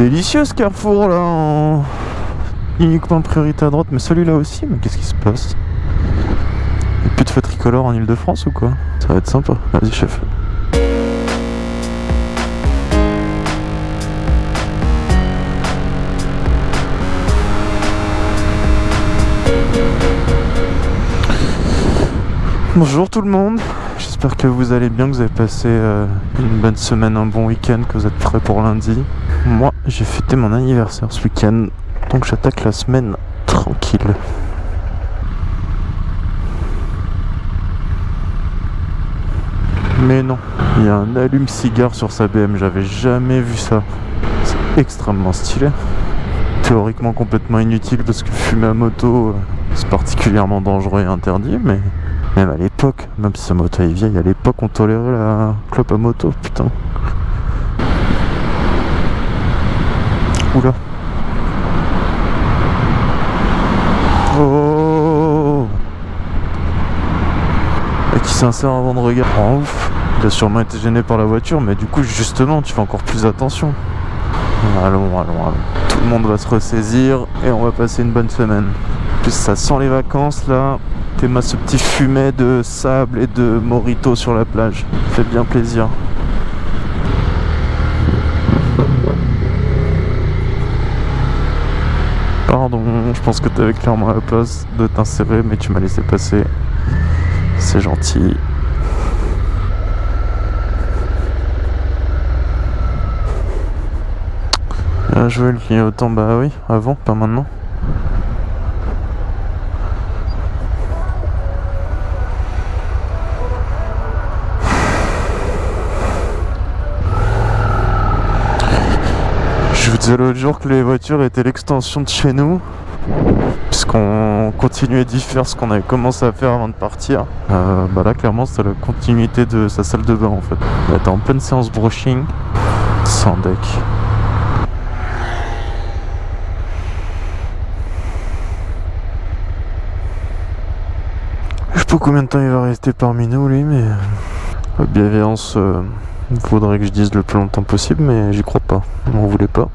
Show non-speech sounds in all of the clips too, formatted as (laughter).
Délicieux ce carrefour là en... Uniquement priorité à droite, mais celui-là aussi, mais qu'est-ce qui se passe? Y'a plus de feu tricolore en Ile-de-France ou quoi? Ça va être sympa. Vas-y chef. Bonjour tout le monde, j'espère que vous allez bien, que vous avez passé euh, une bonne semaine, un bon week-end, que vous êtes prêts pour lundi. J'ai fêté mon anniversaire ce week-end, donc j'attaque la semaine tranquille. Mais non, il y a un allume-cigare sur sa BM, j'avais jamais vu ça. C'est extrêmement stylé. Théoriquement complètement inutile parce que fumer à moto, euh, c'est particulièrement dangereux et interdit, mais même à l'époque, même si sa moto est vieille, à l'époque on tolérait la clope à moto, putain. Oula. Oh Et qui s'insère avant de regarder. Oh, ouf. Il a sûrement été gêné par la voiture, mais du coup, justement, tu fais encore plus attention. Allons, allons, allons. Tout le monde va se ressaisir et on va passer une bonne semaine. En plus, ça sent les vacances là. Ma ce petit fumet de sable et de morito sur la plage. Fait bien plaisir. Pardon, je pense que t'avais clairement la place de t'insérer, mais tu m'as laissé passer. C'est gentil. Bien joué le clignotant, bah oui, avant, pas maintenant. Je vous disais l'autre jour que les voitures étaient l'extension de chez nous puisqu'on continuait d'y faire ce qu'on avait commencé à faire avant de partir. Euh, bah là clairement c'est la continuité de sa salle de bain en fait. On était en pleine séance brushing sans deck. Je sais pas combien de temps il va rester parmi nous lui mais la bienveillance euh, faudrait que je dise le plus longtemps possible mais j'y crois pas. On voulait pas.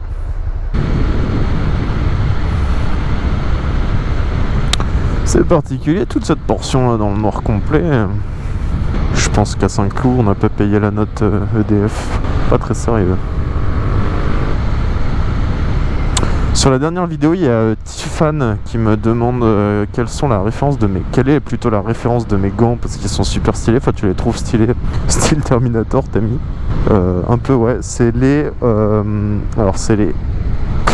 C'est particulier toute cette portion là dans le noir complet. Je pense qu'à Saint-Cloud on n'a pas payé la note EDF. Pas très sérieux. Sur la dernière vidéo, il y a Tiffan qui me demande euh, quelles sont la référence de mes. Quelle est plutôt la référence de mes gants parce qu'ils sont super stylés. Enfin, tu les trouves stylés, (laughs) style Terminator, t'as mis. Euh, un peu, ouais. C'est les. Euh, alors, c'est les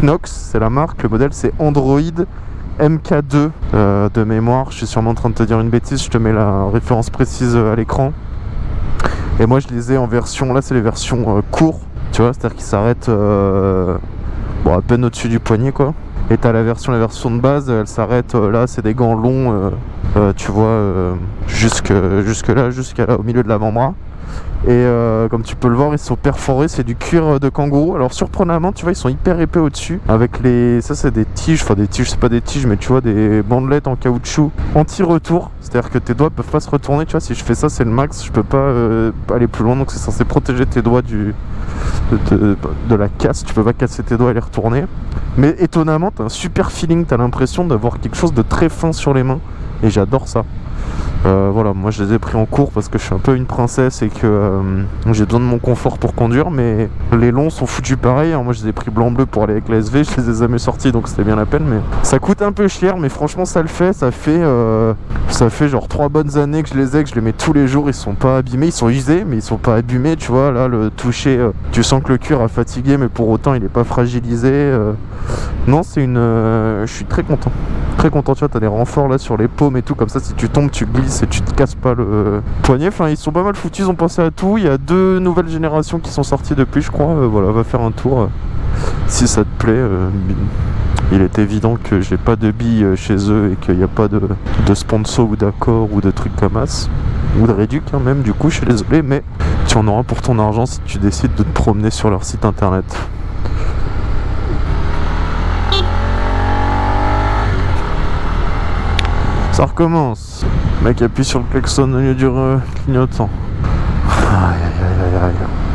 Knox, c'est la marque. Le modèle, c'est Android MK2 de mémoire. Je suis sûrement en train de te dire une bêtise. Je te mets la référence précise à l'écran. Et moi, je les ai en version. Là, c'est les versions courtes. Tu vois, c'est-à-dire qu'ils s'arrêtent à peine au-dessus du poignet quoi. Et t'as la version, la version de base, elle s'arrête euh, là, c'est des gants longs, euh, euh, tu vois, jusque, jusque là, jusqu'à là, au milieu de l'avant-bras. Et comme tu peux le voir, ils sont perforés, c'est du cuir de kangourou. Alors surprenamment, tu vois, ils sont hyper épais au-dessus. Avec les... Ça, c'est des tiges, enfin des tiges, c'est pas des tiges, mais tu vois, des bandelettes en caoutchouc anti-retour. C'est-à-dire que tes doigts peuvent pas se retourner, tu vois, si je fais ça, c'est le max, je peux pas aller plus loin. Donc c'est censé protéger tes doigts du, de, la casse, tu peux pas casser tes doigts et les retourner. Mais étonnamment, t'as un super feeling, t'as l'impression d'avoir quelque chose de très fin sur les mains. Et j'adore ça. Euh, voilà, moi je les ai pris en cours parce que je suis un peu une princesse et que euh, j'ai besoin de mon confort pour conduire, mais les longs sont foutus pareil. Hein. Moi je les ai pris blanc-bleu pour aller avec la SV, je les ai jamais sortis donc c'était bien la peine. Mais ça coûte un peu cher, mais franchement ça le fait. Ça fait, euh, ça fait genre trois bonnes années que je les ai, que je les mets tous les jours. Ils sont pas abîmés, ils sont usés, mais ils sont pas abîmés. Tu vois, là le toucher, tu sens que le cuir a fatigué, mais pour autant il est pas fragilisé. Non, c'est une. je suis très content. Très content, tu vois, t'as des renforts là sur les paumes et tout, comme ça si tu tombes, tu glisses et tu te casses pas le poignet. Enfin, ils sont pas mal foutus, ils ont pensé à tout. Il y a deux nouvelles générations qui sont sorties depuis, je crois. Euh, voilà, va faire un tour. Euh, si ça te plaît. Euh, il est évident que j'ai pas de billes chez eux et qu'il n'y a pas de, sponsor ou d'accord ou de trucs comme ça. Ou de réduc hein, même, du coup, je suis désolé, mais tu en auras pour ton argent si tu décides de te promener sur leur site internet. Ça recommence. Mec appuie sur le klaxon au lieu du clignotant. Aïe aïe aïe aïe aïe.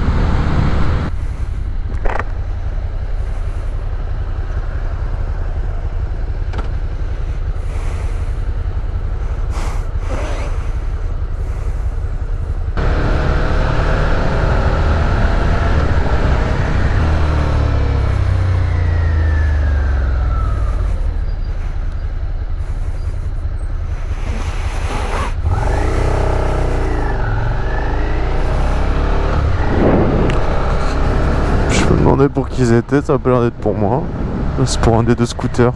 Pour qui ils étaient, ça a pas l'air d'être pour moi. C'est pour un des deux scooters.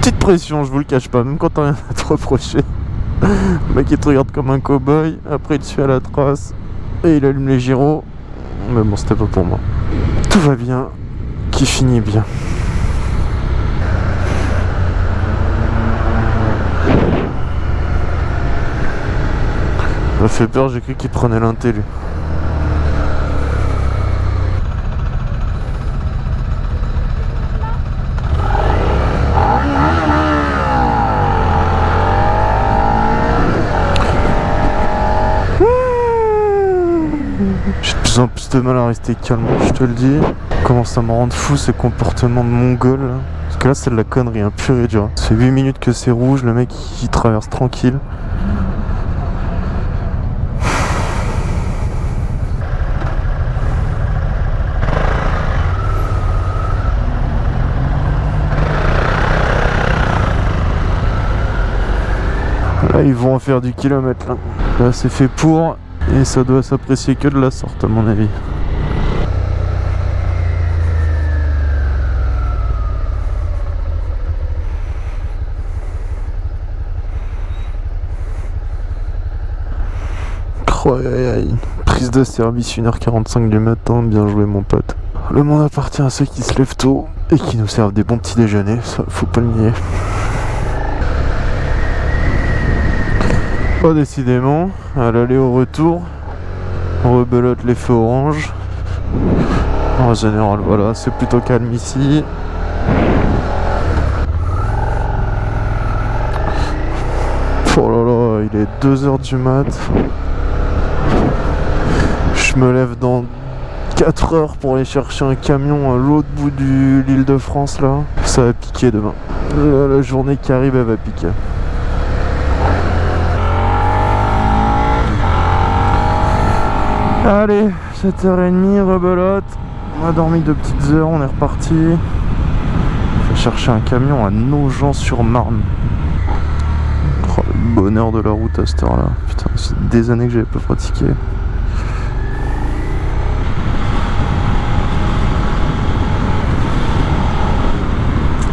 Petite pression, je vous le cache pas, même quand t'as rien à te reprocher. Le mec il te regarde comme un cow-boy, après il te suit à la trace et il allume les gyros. Mais bon, c'était pas pour moi. Tout va bien, qui finit bien. Ça fait peur, j'ai cru qu'il prenait l'inté lui. J'ai de plus en plus de mal à rester calme, je te le dis. Commence à me rendre fou ces comportements de mongol. là. Parce que là c'est de la connerie, un pur et dur. Ça fait 8 minutes que c'est rouge, le mec il traverse tranquille. Là ils vont en faire du kilomètre là. Là c'est fait pour et ça doit s'apprécier que de la sorte à mon avis. Prise de service 1h45 du matin, bien joué mon pote. Le monde appartient à ceux qui se lèvent tôt et qui nous servent des bons petits déjeuners, ça faut pas le nier. Pas décidément, à l'aller au retour, on rebelote les feux orange. En général, voilà, c'est plutôt calme ici. Oh là là, il est 2h du mat. Je me lève dans 4 heures pour aller chercher un camion à l'autre bout de l'île de France là. Ça va piquer demain. Là, la journée qui arrive, elle va piquer. Allez, 7h30, rebelote. On a dormi deux petites heures, on est reparti. Vais chercher un camion à Nogent-sur-Marne. Oh, le bonheur de la route à cette heure-là. Putain, c'est des années que j'avais pas pratiqué.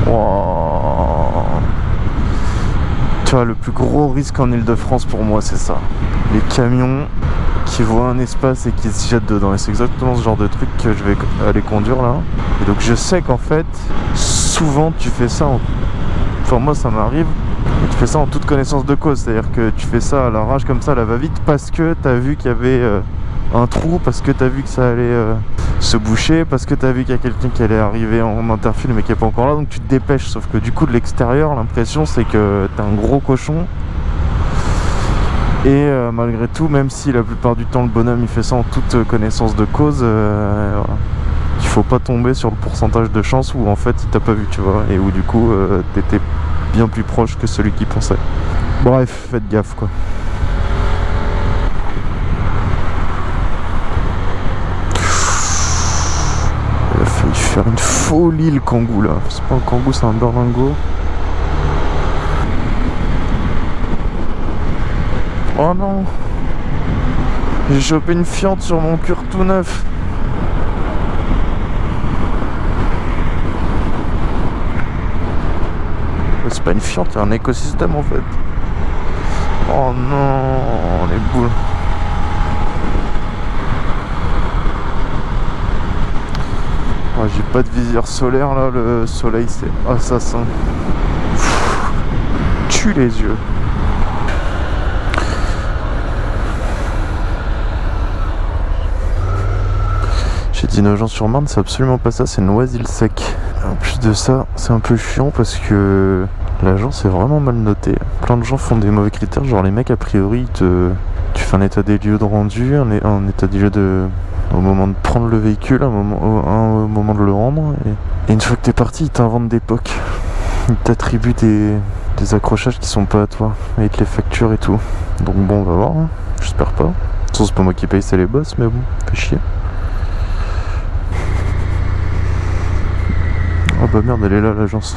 Wow. Tu vois, le plus gros risque en Ile-de-France pour moi, c'est ça. Les camions qui voient un espace et qui se jettent dedans. Et c'est exactement ce genre de truc que je vais aller conduire là. Et donc je sais qu'en fait, souvent tu fais ça en... Enfin moi ça m'arrive, tu fais ça en toute connaissance de cause. C'est-à-dire que tu fais ça à la rage comme ça, à la va-vite, parce que tu as vu qu'il y avait euh, un trou, parce que tu as vu que ça allait euh, se boucher, parce que tu as vu qu'il y a quelqu'un qui allait arriver en interfile mais qui est pas encore là, donc tu te dépêches. Sauf que du coup de l'extérieur, l'impression c'est que t'es un gros cochon et euh, malgré tout, même si la plupart du temps le bonhomme il fait ça en toute euh, connaissance de cause, euh, il faut pas tomber sur le pourcentage de chance où en fait il t'a pas vu, tu vois, et où du coup t'étais bien plus proche que celui qui pensait. Bref, faites gaffe quoi. Il a failli faire une folie le kangou là. C'est pas un kangou, c'est un berlingot. Oh non. J'ai chopé une fiente sur mon cure tout neuf. C'est pas une fiente, c'est un écosystème en fait. Oh non Les boules. Oh, J'ai pas de visière solaire là, le soleil c'est assassin. Tue les yeux J'ai dit Nogent-sur-Marne, c'est absolument pas ça, c'est Noisy-le-Sec. En plus de ça, c'est un peu chiant parce que l'agence est vraiment mal notée. Plein de gens font des mauvais critères, genre les mecs a priori, te... tu fais un état des lieux de rendu, un, état des lieux de... au moment de prendre le véhicule, un moment, moment de le rendre, et, une fois que t'es parti, ils t'inventent des POC. Ils t'attribuent des... accrochages qui sont pas à toi, te les facturent et tout. Donc bon, on va voir, hein. j'espère pas. De toute façon, c'est pas moi qui paye, c'est les boss, mais bon, fait chier. Oh bah merde, elle est là l'agence.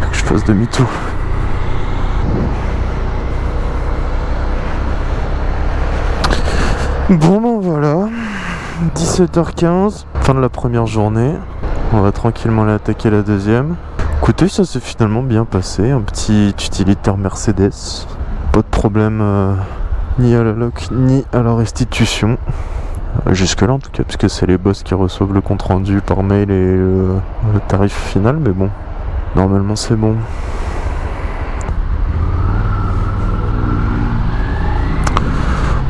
Faut que je fasse demi-tour. Bon ben voilà. 17h15, fin de la première journée. On va tranquillement aller attaquer la deuxième. Écoutez, ça s'est finalement bien passé. Un petit utilitaire Mercedes. Pas de problème euh, ni à la loc ni à la restitution. Jusque-là en tout cas, puisque c'est les boss qui reçoivent le compte rendu par mail et le, tarif final. Mais bon, normalement c'est bon.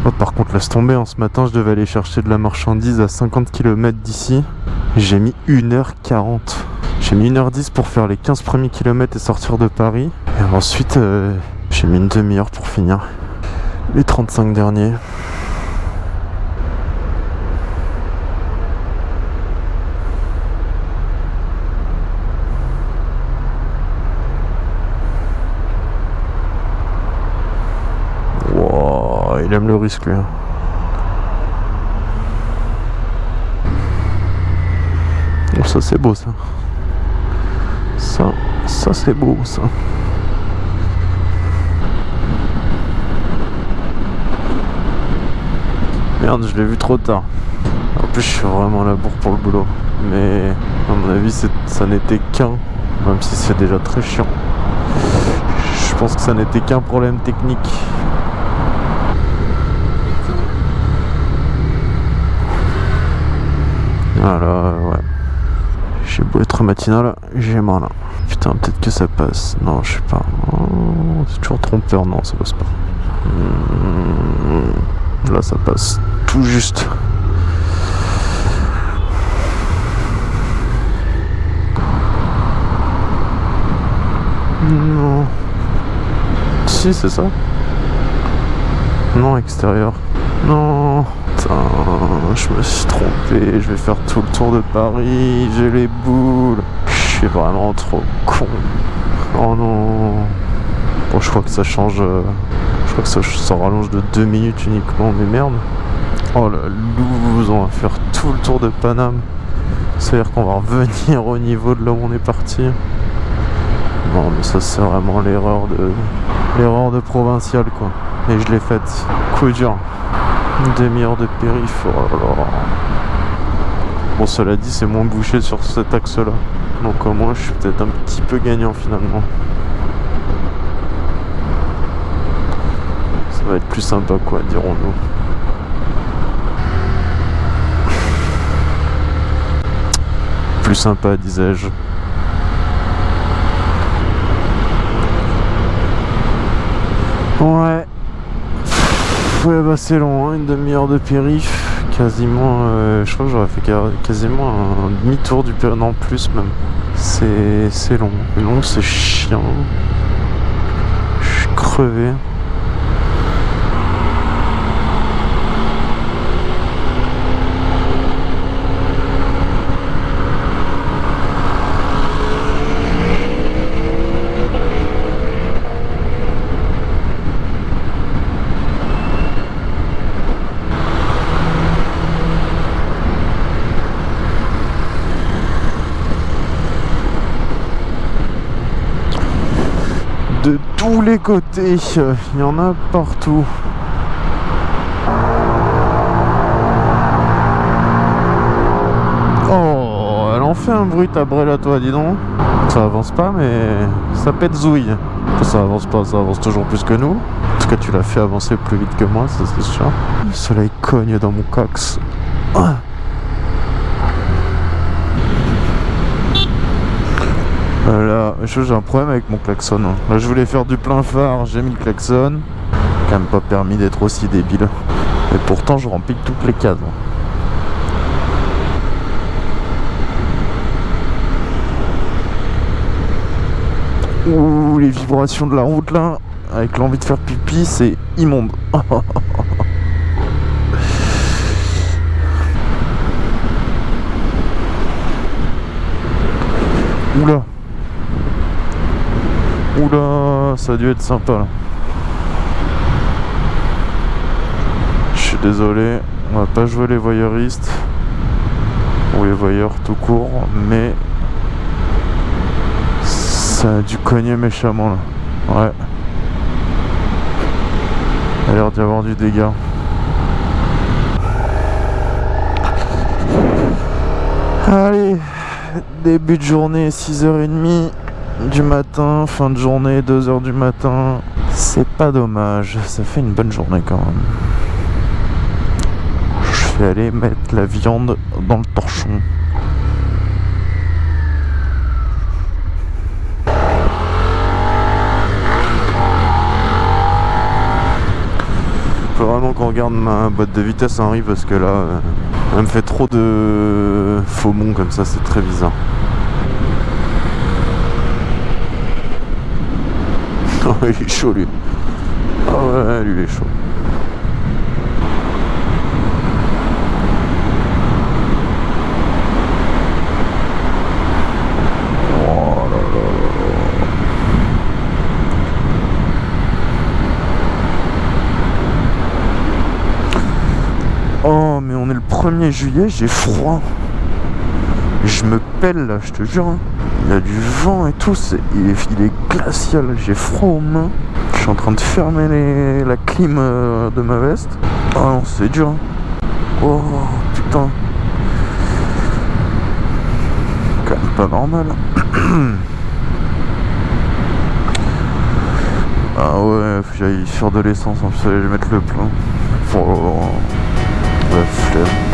Oh, par contre, laisse tomber, en ce matin, je devais aller chercher de la marchandise à 50 km d'ici. J'ai mis 1h40. J'ai mis 1h10 pour faire les 15 premiers kilomètres et sortir de Paris. Et ensuite, euh, j'ai mis une demi-heure pour finir les 35 derniers. Le risque lui. hein. Oh, ça c'est beau ça. Ça, ça c'est beau ça. Merde, je l'ai vu trop tard. En plus, je suis vraiment à la bourre pour le boulot. Mais à mon avis, ça n'était qu'un, même si c'est déjà très chiant. Je pense que ça n'était qu'un problème technique. Voilà, ouais. J'ai beau être matinal, j'ai mal. là. Putain, peut-être que ça passe. Non, je sais pas. Oh, c'est toujours trompeur, non, ça passe pas. Hmm, Là, ça passe tout juste. Non. Si, c'est ça. Non, extérieur. Non. Je me suis trompé. Je vais faire tout le tour de Paris. J'ai les boules. Je suis vraiment trop con. Oh non. Bon, je crois que ça change. Je crois que ça, ça rallonge de 2 minutes uniquement. Mais merde. Oh la loose. On va faire tout le tour de Paname. C'est-à-dire qu'on va revenir au niveau de là où on est parti. Non, mais ça, c'est vraiment l'erreur de. L'erreur de provincial, quoi. Et je l'ai faite. Coup dur. Une demi-heure de périph. Bon, cela dit, c'est moins bouché sur cet axe-là. Donc, au moins, je suis peut-être un petit peu gagnant finalement. Ça va être plus sympa, quoi, dirons-nous. Plus sympa, disais-je. Ouais. C'est long, hein, une demi-heure de périph. Quasiment, euh, je crois que j'aurais fait quasiment un demi-tour du périph. Non, plus même. C'est long. Long, c'est chiant. Je suis crevé. de tous les côtés. euh, Il y en a partout. Oh, elle en fait un bruit ta à toi, dis donc. Ça avance pas, mais ça pète zouille. Ça avance pas, ça avance toujours plus que nous. En tout cas, tu l'as fait avancer plus vite que moi, ça c'est sûr. Le soleil cogne dans mon cox. Ah. Là, je- j'ai un problème avec mon klaxon. hein. Là, je voulais faire du plein phare, j'ai mis le klaxon. Quand même pas permis d'être aussi débile. Et pourtant, je remplis toutes les cases. hein. Ouh, les vibrations de la route là, avec l'envie de faire pipi, c'est immonde. (laughs) Oula. Oula, ça a dû être sympa. Je suis désolé, on va pas jouer les voyeuristes ou les voyeurs tout court, mais ça a dû cogner méchamment là. Ouais. A l'air d'y avoir du dégât. Allez, début de journée, 6h30 du matin, fin de journée, 2h du matin. C'est pas dommage, ça fait une bonne journée quand même. Je vais aller mettre la viande dans le torchon. Faut vraiment qu'on regarde ma boîte de vitesse Henri parce que là euh, elle me fait trop de faux monts comme ça c'est très bizarre Oh il est chaud lui Ah ouais lui il est chaud Oh mais on est le 1er juillet, j'ai froid. Je me pèle là, je te jure. hein. Il y a du vent et tout, il, est, glacial, j'ai froid aux mains. Je suis en train de fermer les- la clim euh, de ma veste. Oh non, c'est dur. hein. Oh putain. Quand même pas normal. (clears throat) ah ouais, faut que j'aille sur de l'essence, en plus, je vais mettre le plein. Oh, la.